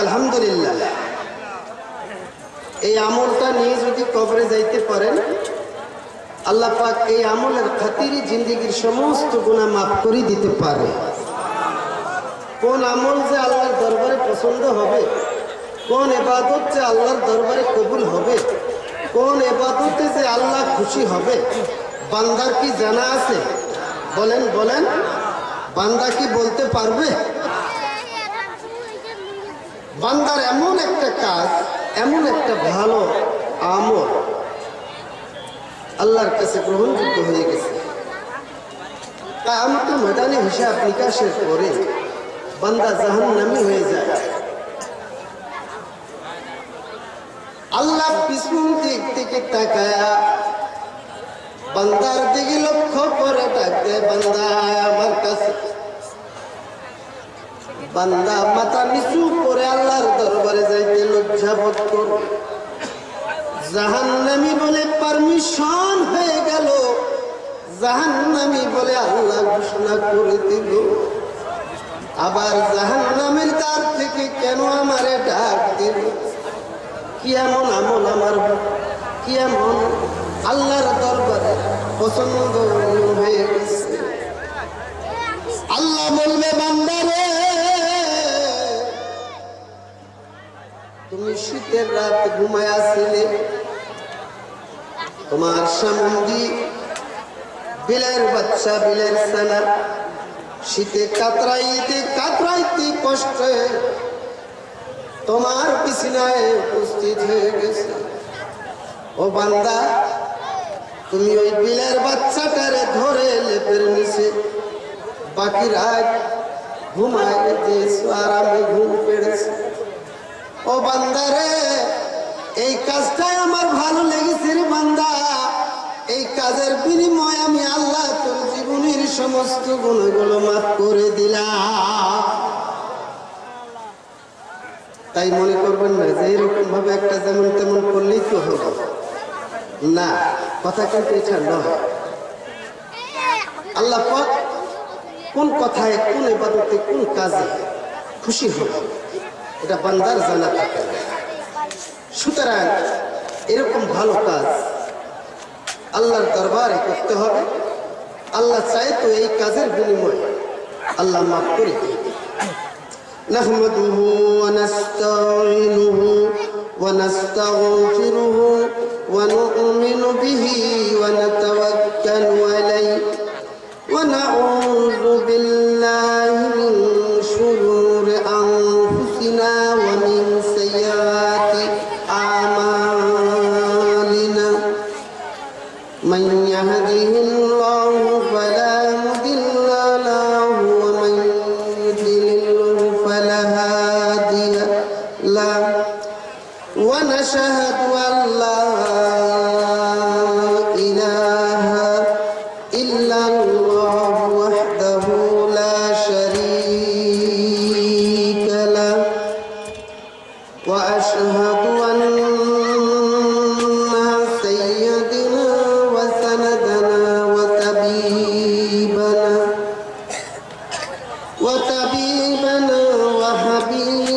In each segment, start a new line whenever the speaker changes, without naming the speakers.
আলহামদুলিল্লাহ। এই আমলটা নিয়ে যদি কবরে যাইতে পারেন, আল্লাহ পাক এই আমলের খাতিরই জিন্দগির সমস্ত গুণা মাফ করে দিতে পারে। কোন আমল যে আল্লাহর দরবারে পছন্দ হবে, কোন এবাদত যে আল্লাহর দরবারে কবুল হবে, কোন এবাদতে যে আল্লাহ খুশি হবে, বান্দার কি জানা আছে? বলেন বলেন। বান্দা কি বলতে পারবে? বান্দার এমন একটা কাজ, এমন একটা ভালো আমল আল্লাহর কাছে গ্রহণযোগ্য হয়ে গেছে। তা আমাকে ময়দানে হিসাব নিকাশের পরে বান্দা জাহান্নামী হয়ে যায়। আল্লাহ পিছন দিক থেকে তাকায়া বান্দার দিকে লক্ষ্য করে ডাকতে বান্দা আয় আমার কাছে বান্দা, মাথা নিচু করে আল্লাহর দরবারে যাইতে লজ্জা বোধ করো। জাহান্নামি বলে পারমিশন হয়ে গেল। জাহান্নামি বলে আল্লাহ ঘোষণা করে দিল। আবার জাহান্নামের দ্বার থেকে কেন আমারে ডাক দিল? কি এমন আমল আমার? কি এমন আল্লাহর দরবারে পছন্দ হয়ে গেছে? আল্লাহ বলবে বান্দারে তুমি শীতের রাত ঘুমায় আসছিলে তোমার সামন্দি বিলের বাচ্চা, বিলের সানা শীতে কাতরাইতে কাতরাইতে কষ্টে তোমার বিছানায় উপস্থিত হয়ে গেছে। ও বান্দা, তুমি ওই বিলের বাচ্চাটারে ধরে লেপের নিচে বাকি রাত ঘুমায় দিয়েছ আরামে ঘুম পেড়েছে। ও বান্দারে এই কাজটাই আমার ভালো লেগেছে রে বান্দা। এই কাজের বিনিময়ে আমি আল্লাহ তোর জীবনের সমস্ত গুণগুলো মাফ করে দিলাম। তাই মনে করবেন না যে এরকম ভাবে একটা যেমন তেমন করলেই তো হবে না, কথা কিন্তু এটা নয়। আল্লাহ কোন কথায়, কোন এবাদতে কোন কাজে খুশি হবে এটা বান্দার জানা থাকে না। সুতরাং এরকম ভালো কাজ আল্লাহর দরবারে করতে হবে আল্লাহ চায় তো এই কাজের বিনিময়ে আল্লাহ মাফ করে দিয়ে نحمده ونستعينه ونستغفره ونؤمن به ونتوكل عليه ونعوذ ونشهد أن لا إله إلا الله وحده لا شريك له. وأشهد أن سيدنا وسندنا وطبيبنا وطبيبنا وحبيبنا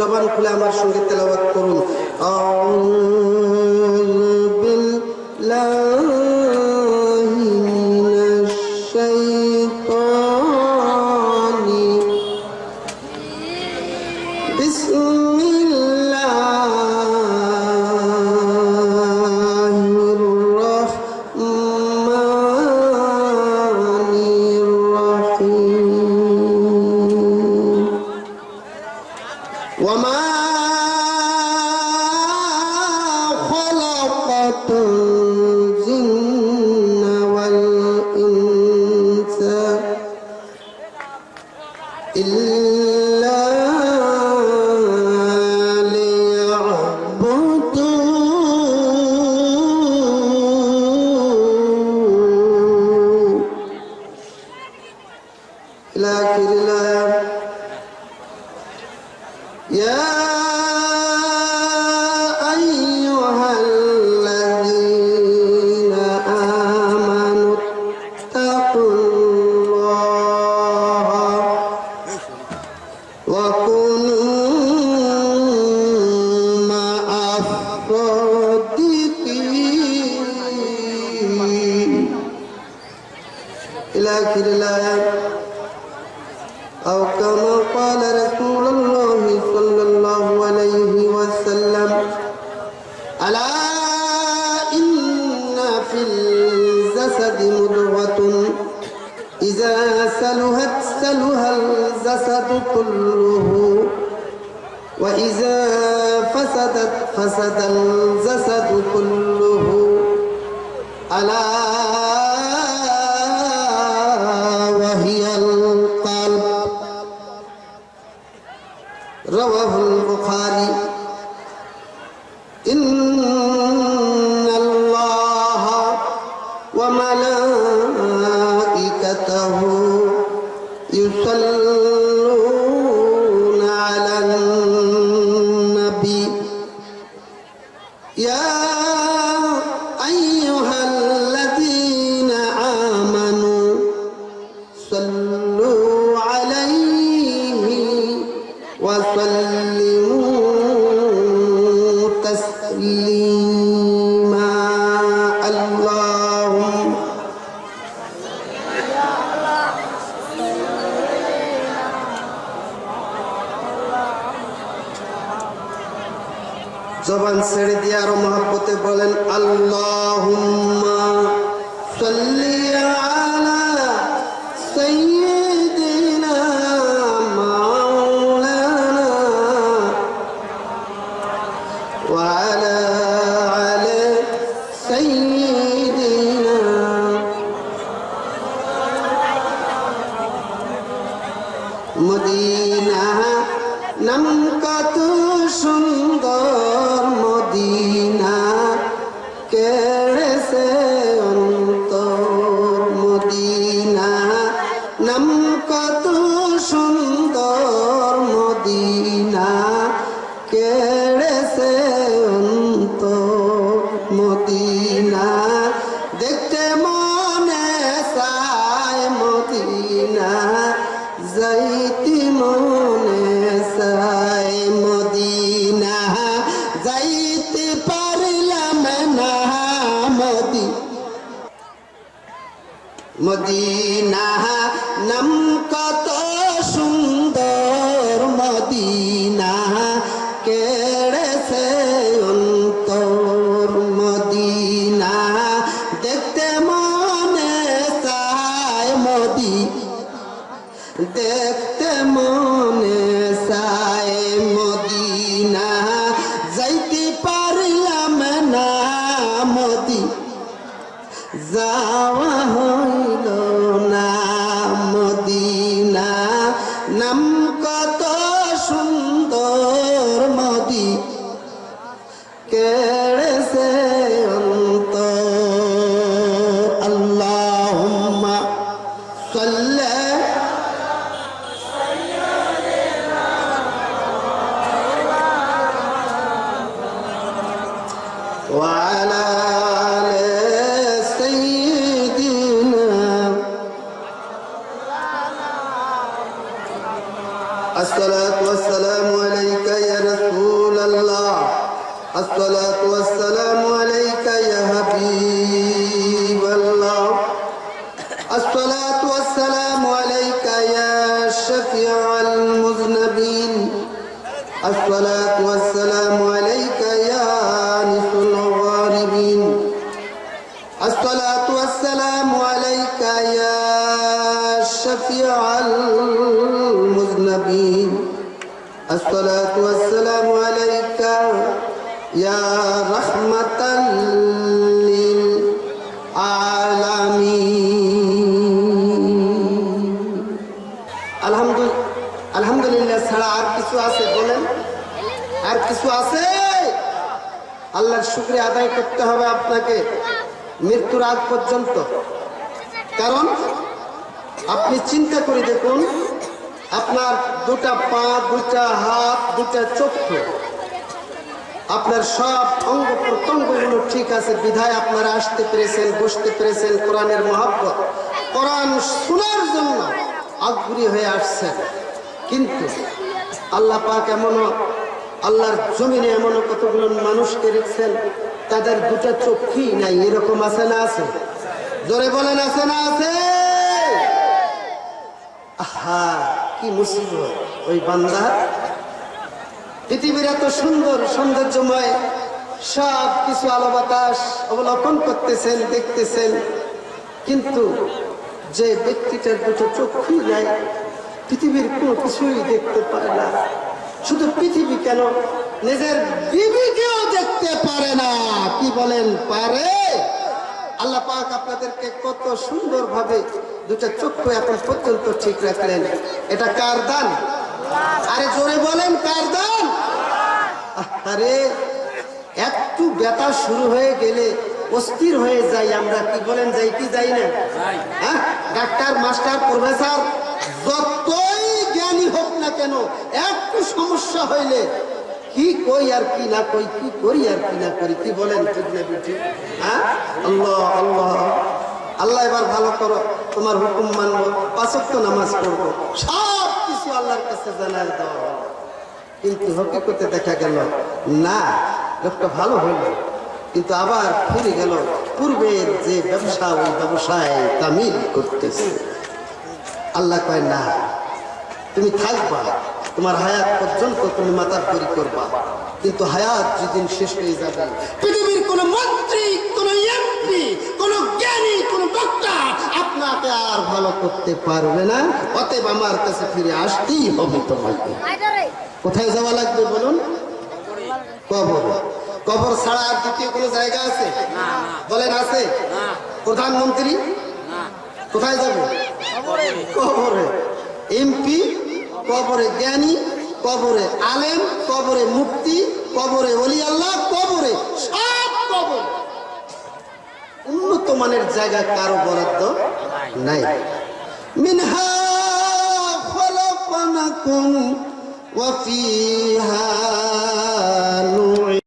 জবান খুলে আমার সঙ্গে তেলাবাদ করুন। الجسد مضغة. إذا سلهت سلها الجسد كله. وإذا فسدت فسد الجسد كله. ألا وهي القلب. رواه البخاري. إن যদি আরো মহাব্বতে বলেন আল্লাহ مدینہ نم کا Madrid. والسلام عليك يا أنس الغاربين. الصلاة والسلام عليك يا شفيع المذنبين. الصلاة والسلام عليك يا رحمة للعالمين. الحمد الحمد لله ছাড়া আর আর কিছু আছে? আল্লাহর শুক্রিয়া আদায় করতে হবে আপনাকে মৃত্যুর আগ পর্যন্ত। কারণ আপনি চিন্তা করে দেখুন, আপনার দুটা পা দুটা হাত দুটা চক্ষু, আপনার সব অঙ্গ প্রত্যঙ্গগুলো ঠিক আছে, বিধায় আপনারা আসতে পেরেছেন, বসতে পেরেছেন কোরআনের মহাব্বত। কোরআন শোনার জন্য আগ্রহী হয়ে আসছেন। কিন্তু আল্লাহ পাক এমনও আল্লাহর জমিনে এমন কতগুলো মানুষকে রেখেছেন তাদের দুটা চোখই নাই, এরকম আছে না আছে? জোরে বলেন, আছে না আছে? আহা, কি মুসিবত, ওই বান্দা। পৃথিবীর এত সুন্দর সৌন্দর্যময় সব কিছু আলো বাতাস অবলোকন করতেছেন, দেখতেছেন। কিন্তু যে ব্যক্তিটার দুটো চক্ষু নাই, পৃথিবীর কোনো কিছুই দেখতে পায় না। শুধু পৃথিবী কেন? নিজের বিবিকেও দেখতে পারে না। কি বলেন? পারে। আল্লাহ পাক আপনাদেরকে কত সুন্দরভাবে দুটা চক্ষু এখন পর্যন্ত ঠিক রাখলেন। এটা কার দান? আরে জোরে বলেন কার দান? আরে একটু ব্যথা শুরু হয়ে গেলে অস্থির হয়ে যাই আমরা। কি বলেন যাই কি যাই না? হ্যাঁ? ডাক্তার মাস্টার প্রফেসর যতই না কেন? একটু সমস্যা হইলে কি কই আর কি না কই, কি করি আর কি না করি, কি বলেন ঠিক না হ্যাঁ? আল্লাহ আল্লাহ। আল্লাহ এবার ভালো করো, তোমার হুকুম মানবো, পাঁচক্ত নামাজ পড়ব। সব কিছু আল্লাহর কাছে জানাই দেওয়া হলো। কিন্তু হকিকতে দেখা গেল, না, লোকটা ভালো হইল কিন্তু আবার ফিরে গেল, পূর্বের যে ব্যবসা, ওই ব্যবসায় তামিল করতেছে। আল্লাহ কয়, না। তুমি থাকবা তোমার হায়াত পর্যন্ত তুমি মাতার তৈরি করবা। কিন্তু হায়াত যেদিন শেষ হয়ে যাবে পৃথিবীর কোন মন্ত্রী কোন এমপি কোন জ্ঞানী কোন ডক্টর আপনাকে আর ভালো করতে পারবে না। অতএব আমার কাছে ফিরে আসতেই হবে তোমাকে। কোথায় যাওয়া লাগবে বলুন? কবর। কবর ছাড়া আর দ্বিতীয় কোনো জায়গা আছে? বলেন আছে? প্রধানমন্ত্রী? কোথায় যাবে? কবরে। এমপি, কবরে জ্ঞানী, কবরে আলেম, কবরে মুক্তি, কবরে অলি আল্লাহ, কবরে সব কবর। উন্নত মানের জায়গা কারও বরাদ্দ নাই। মিনহা খলাকনাকুম ওয়া ফিহা